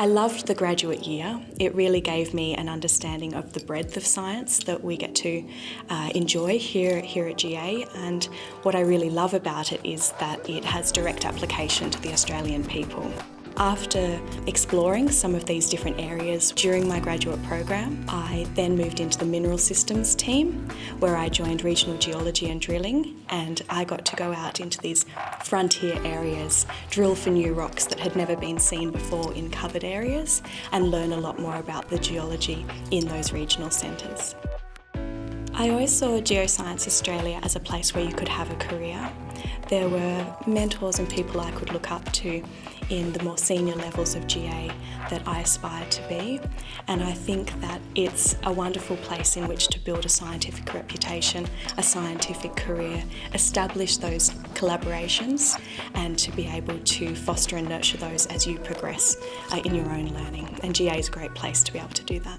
I loved the graduate year. It really gave me an understanding of the breadth of science that we get to uh, enjoy here, here at GA and what I really love about it is that it has direct application to the Australian people. After exploring some of these different areas during my graduate program, I then moved into the Mineral Systems team where I joined Regional Geology and Drilling and I got to go out into these frontier areas, drill for new rocks that had never been seen before in covered areas and learn a lot more about the geology in those regional centres. I always saw Geoscience Australia as a place where you could have a career. There were mentors and people I could look up to in the more senior levels of GA that I aspire to be and I think that it's a wonderful place in which to build a scientific reputation, a scientific career, establish those collaborations and to be able to foster and nurture those as you progress uh, in your own learning and GA is a great place to be able to do that.